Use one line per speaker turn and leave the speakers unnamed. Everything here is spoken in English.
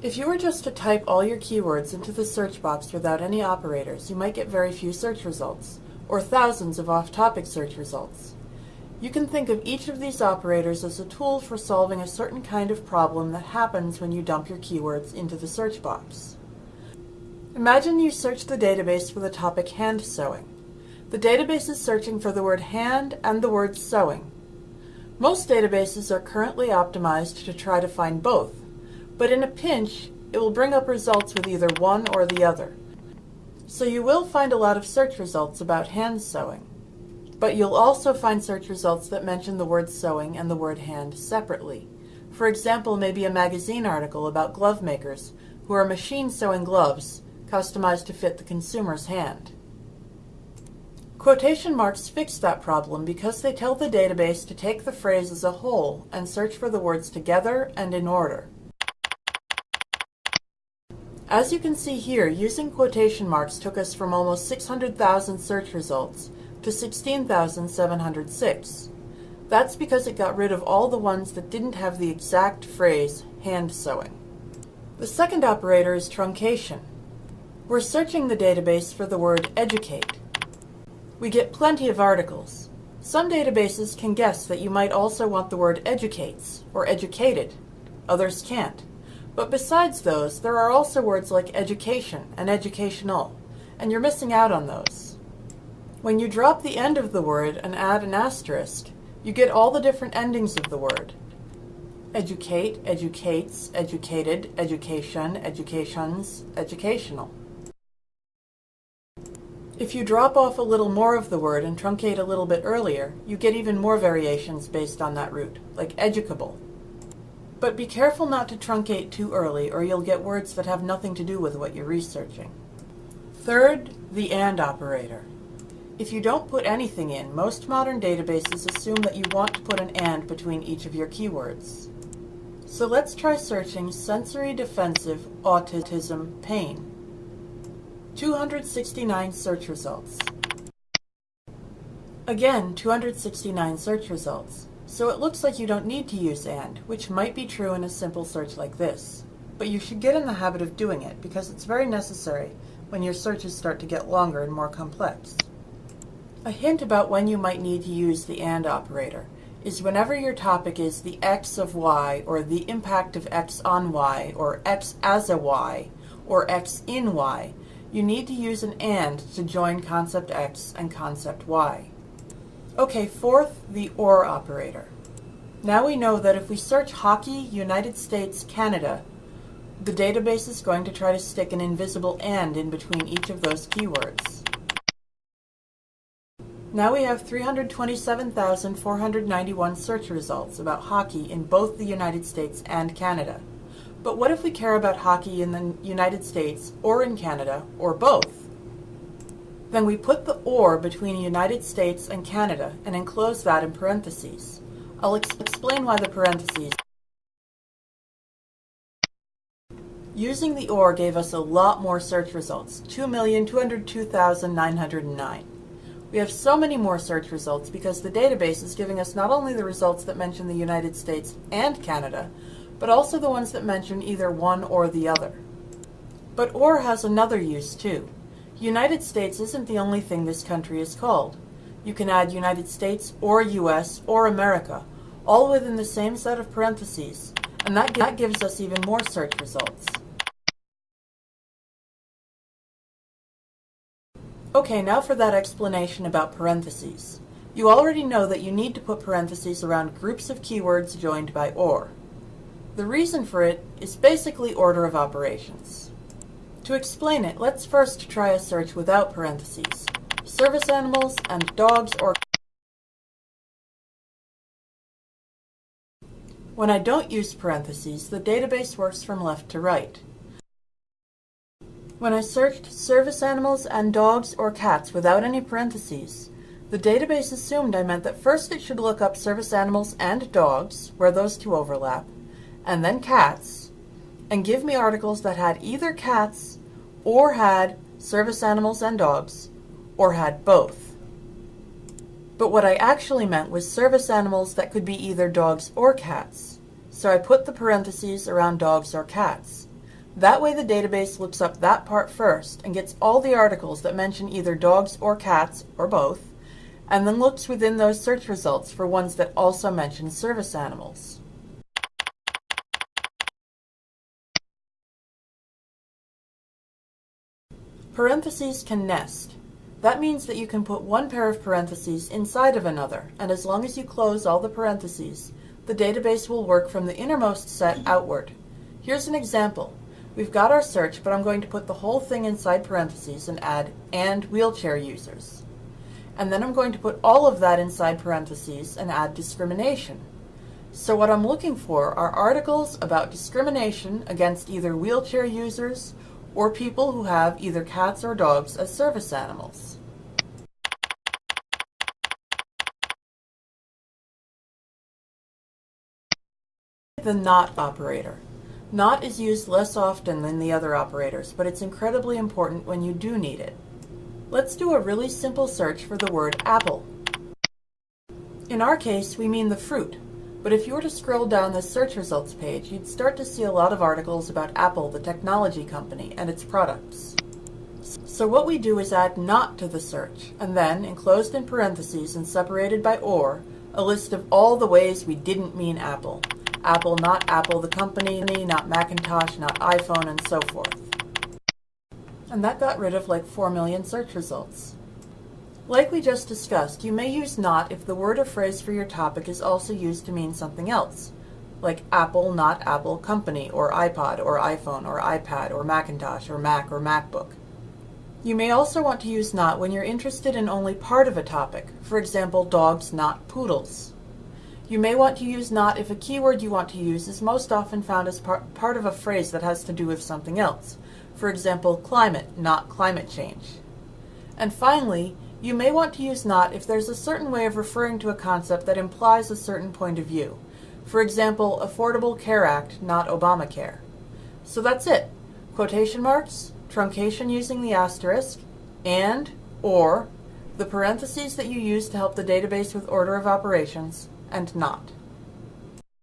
If you were just to type all your keywords into the search box without any operators, you might get very few search results, or thousands of off-topic search results. You can think of each of these operators as a tool for solving a certain kind of problem that happens when you dump your keywords into the search box. Imagine you search the database for the topic hand sewing. The database is searching for the word hand and the word sewing. Most databases are currently optimized to try to find both, but in a pinch, it will bring up results with either one or the other. So you will find a lot of search results about hand sewing. But you'll also find search results that mention the word sewing and the word hand separately. For example, maybe a magazine article about glove makers who are machine sewing gloves customized to fit the consumer's hand. Quotation marks fix that problem because they tell the database to take the phrase as a whole and search for the words together and in order. As you can see here, using quotation marks took us from almost 600,000 search results to 16,706. That's because it got rid of all the ones that didn't have the exact phrase hand sewing. The second operator is truncation. We're searching the database for the word educate. We get plenty of articles. Some databases can guess that you might also want the word educates or educated. Others can't. But besides those, there are also words like education and educational, and you're missing out on those. When you drop the end of the word and add an asterisk, you get all the different endings of the word. Educate, educates, educated, education, educations, educational. If you drop off a little more of the word and truncate a little bit earlier, you get even more variations based on that root, like educable, but be careful not to truncate too early or you'll get words that have nothing to do with what you're researching. Third, the AND operator. If you don't put anything in, most modern databases assume that you want to put an AND between each of your keywords. So let's try searching sensory defensive autism pain. 269 search results. Again, 269 search results. So it looks like you don't need to use AND, which might be true in a simple search like this. But you should get in the habit of doing it because it's very necessary when your searches start to get longer and more complex. A hint about when you might need to use the AND operator is whenever your topic is the x of y, or the impact of x on y, or x as a y, or x in y, you need to use an AND to join concept x and concept y. Okay, fourth, the OR operator. Now we know that if we search hockey, United States, Canada, the database is going to try to stick an invisible AND in between each of those keywords. Now we have 327,491 search results about hockey in both the United States and Canada. But what if we care about hockey in the United States or in Canada, or both? Then we put the OR between United States and Canada and enclose that in parentheses. I'll ex explain why the parentheses. Using the OR gave us a lot more search results, 2,202,909. We have so many more search results because the database is giving us not only the results that mention the United States and Canada, but also the ones that mention either one or the other. But OR has another use too. United States isn't the only thing this country is called. You can add United States or US or America, all within the same set of parentheses, and that, that gives us even more search results. Okay, now for that explanation about parentheses. You already know that you need to put parentheses around groups of keywords joined by OR. The reason for it is basically order of operations. To explain it, let's first try a search without parentheses. Service animals and dogs or When I don't use parentheses, the database works from left to right. When I searched service animals and dogs or cats without any parentheses, the database assumed I meant that first it should look up service animals and dogs, where those two overlap, and then cats, and give me articles that had either cats or had service animals and dogs, or had both. But what I actually meant was service animals that could be either dogs or cats. So I put the parentheses around dogs or cats. That way the database looks up that part first and gets all the articles that mention either dogs or cats, or both, and then looks within those search results for ones that also mention service animals. Parentheses can nest. That means that you can put one pair of parentheses inside of another, and as long as you close all the parentheses, the database will work from the innermost set outward. Here's an example. We've got our search, but I'm going to put the whole thing inside parentheses and add and wheelchair users. And then I'm going to put all of that inside parentheses and add discrimination. So what I'm looking for are articles about discrimination against either wheelchair users or people who have either cats or dogs as service animals. The not operator. Not is used less often than the other operators, but it's incredibly important when you do need it. Let's do a really simple search for the word apple. In our case, we mean the fruit, but if you were to scroll down the search results page, you'd start to see a lot of articles about Apple, the technology company, and its products. So what we do is add not to the search, and then, enclosed in parentheses and separated by or, a list of all the ways we didn't mean Apple. Apple, not Apple, the company, not Macintosh, not iPhone, and so forth. And that got rid of like 4 million search results. Like we just discussed, you may use not if the word or phrase for your topic is also used to mean something else, like Apple, not Apple, company, or iPod, or iPhone, or iPad, or Macintosh, or Mac, or MacBook. You may also want to use not when you're interested in only part of a topic, for example, dogs, not poodles. You may want to use not if a keyword you want to use is most often found as par part of a phrase that has to do with something else, for example, climate, not climate change. And finally, you may want to use not if there's a certain way of referring to a concept that implies a certain point of view. For example, Affordable Care Act, not Obamacare. So that's it. Quotation marks, truncation using the asterisk, and, or, the parentheses that you use to help the database with order of operations, and not.